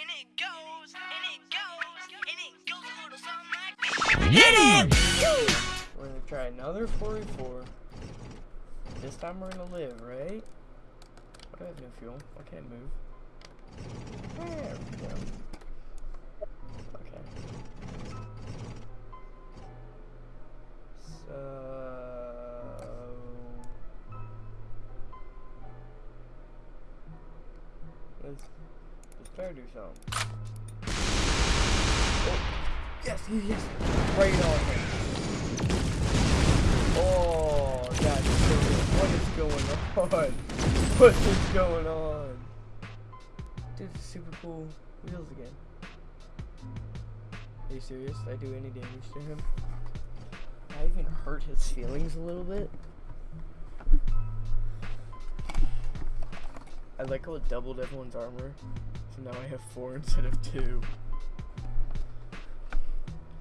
and it goes, and it goes, and it goes a little something like this. We're gonna try another 44. This time we're gonna live, right? What do I have no fuel? I can't move. There we go. Try do something. Oh, yes, yes, right on him. Oh, so good. What is going on? What is going on? Dude, super cool wheels again. Are you serious? Did I do any damage to him? I even hurt his feelings a little bit. I like how it doubled everyone's armor. So now I have four instead of two.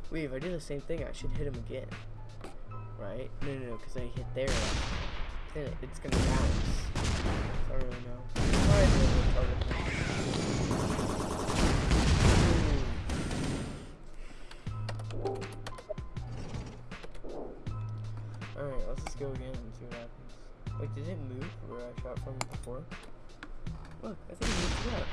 Wait, if I do the same thing, I should hit him again. Right? No, no, no, because I hit there. Then it's gonna bounce. I don't really know. Alright. Alright, let's just go again and see what happens. Wait, did it move where I shot from before? Look, I think it moved up.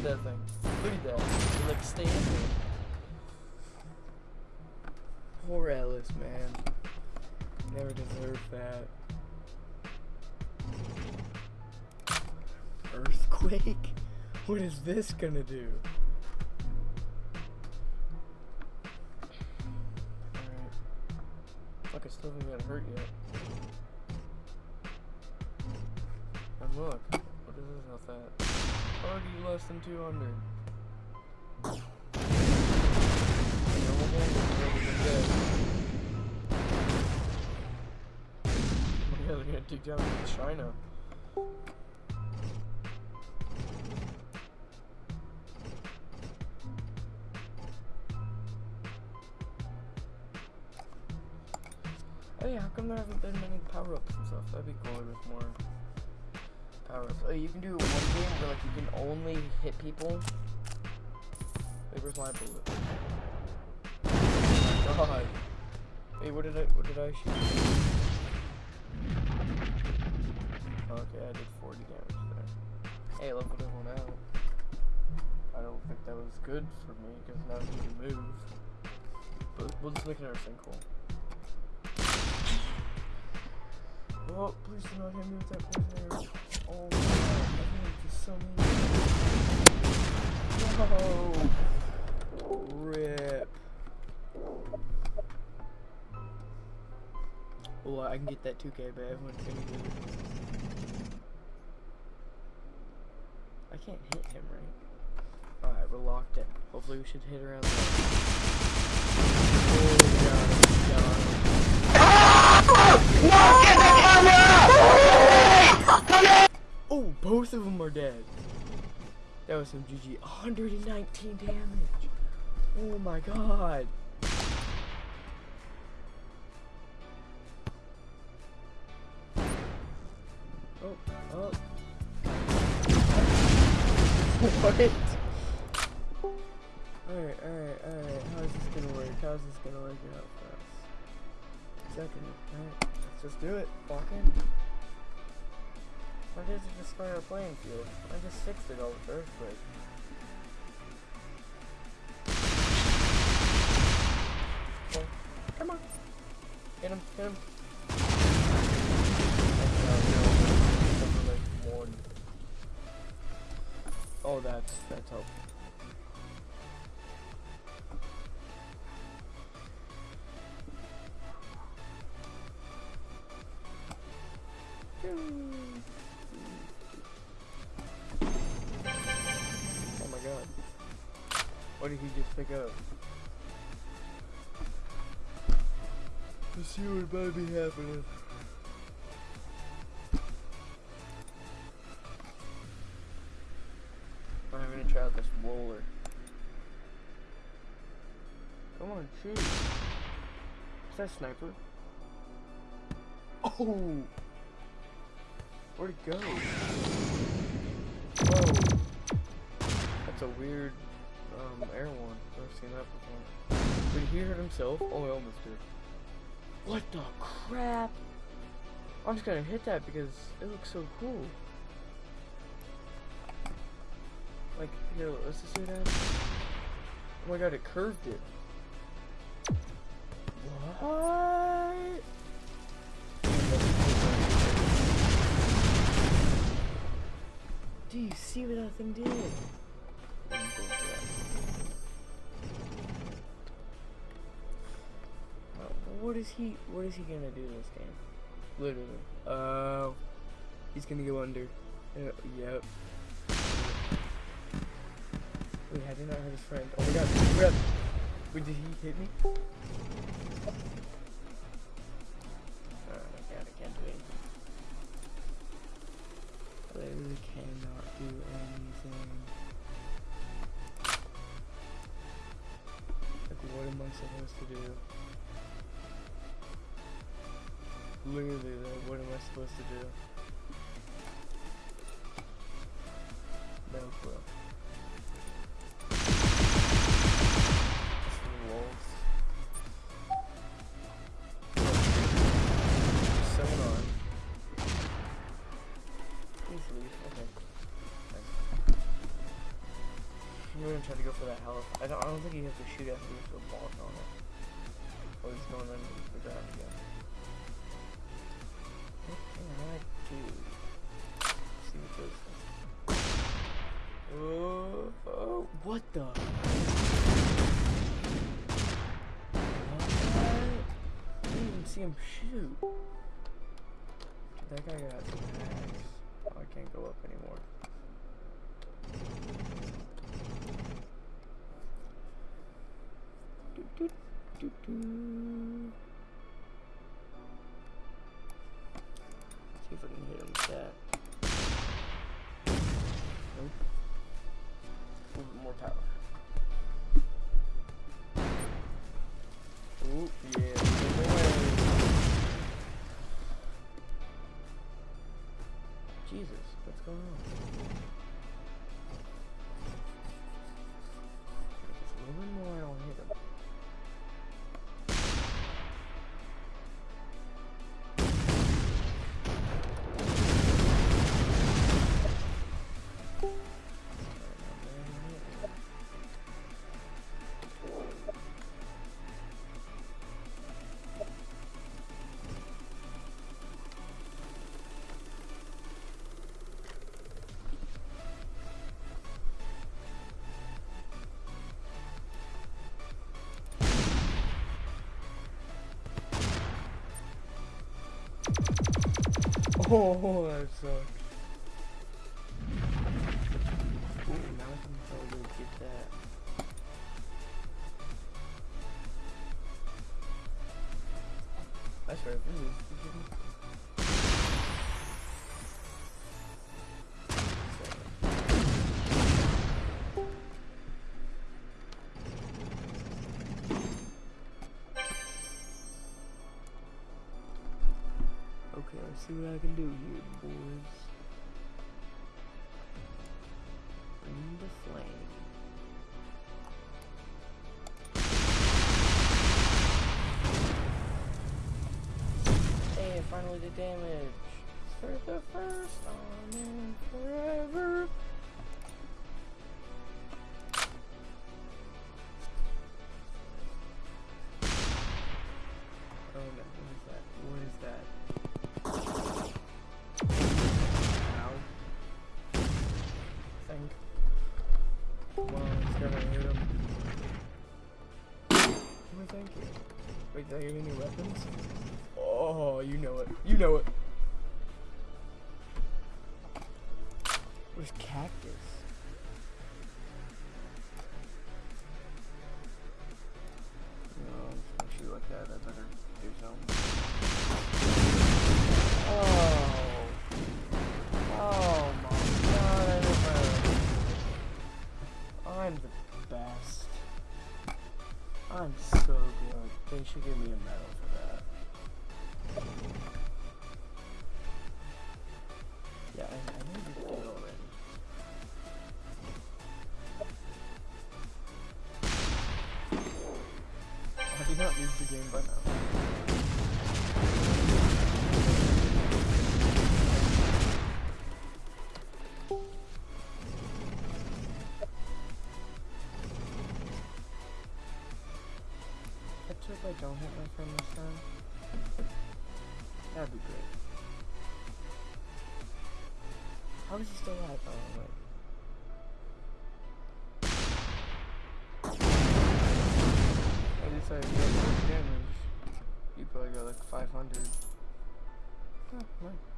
At that thing. Look at that. It's like standing. Poor Ellis, man. Never deserved that. Earthquake? What is this gonna do? Alright. Look, I still haven't got hurt yet. And look, what is this health at? Already less than 200. Normal damage is already been dead. Oh my god, they're gonna dig down into China. Hey, how come there haven't been many power-ups and stuff? That'd be cooler with more power-ups. Oh, you can do one game where like you can only hit people. Wait, where's my bullet? Oh my god. Wait, what did I what did I shoot? Okay, I did 40 damage there. Hey, look what everyone out. I don't think that was good for me because now he can move. But we'll just make another sinkhole. Oh, please do not hit me with that poison arrow. Oh god. No! Rip. Well, I can get that 2k, but everyone's gonna it. I can't hit him, right? Alright, we're locked in. Hopefully we should hit around there. Oh, God, Both of them are dead. That was some GG. 119 damage. Oh my god. Oh, oh. what? Alright, alright, alright. How's this gonna work? How's this gonna work out for us? Second, alright. Let's just do it. Walk in. Why does it destroy our playing field? I just fixed it all with earthquake. Okay, come on. Hit him, hit him. Oh, that's that's helpful. What did he just pick up? Let's see what might be happening. I'm gonna try out this roller. Come on, shoot. Is that a sniper? Oh! Where'd it go? Whoa! That's a weird um, air one. Never seen that before. Did he hurt himself? Oh, I almost did. What the crap? I'm just gonna hit that because it looks so cool. Like, here, let's just what happens. Oh my god, it curved it. What? Do you see what that thing did? What is he? What is he gonna do this game? Literally. Uh, he's gonna go under. Uh, yep. Wait, I did not hurt his friend. Oh my god! Oh my god! Wait, did he hit me? Oh my god! I can't do anything. I literally cannot do anything. Like, what am I supposed to do? Literally, though, what am I supposed to do? No clue. Try to go for that health. I don't. I don't think you have to shoot after you throw balls on it. Oh, he's going under the ground again. What. Oh, oh, what the? I didn't even see him shoot. That guy got axe. Oh, I can't go up anymore. Do, do, do, do. See if I can hit him with that. What's going on? Just a little bit more, Oh, that sucks. Ooh, now I can probably get that. That's right, this is Okay, let's see what I can do here, boys. Bring the flame. Hey, finally did damage. For the first time in forever. Did I you any weapons? Oh, you know it. You know it. Where's cactus? No, I'm better I'm so good. They should give me a medal for that. Don't hit my friend this time. That'd be great. How is he still alive? Oh, wait. I more damage. You probably got like 500. Oh, nice.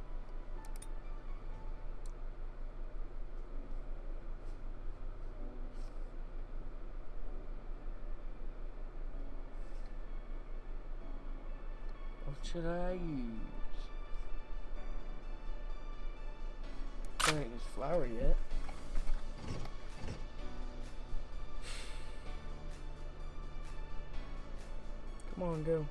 Should I use? Can't use flour yet. Come on, go.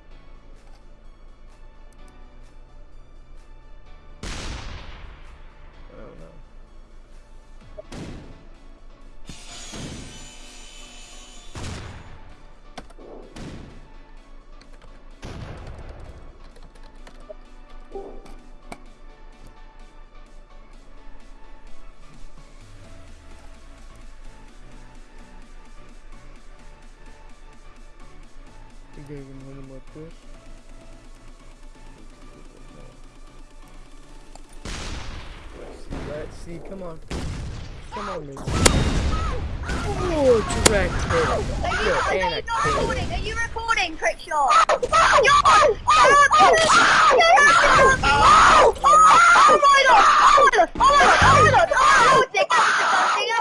you guys can hear about this. Let's see, come on. Come on, Luke. Oh, direct hit. Are you, are you recording? Are you recording, Crickshaw? Oh my god! Oh my god! Oh my god! Oh my god! Oh my god! Oh my god! Oh my god!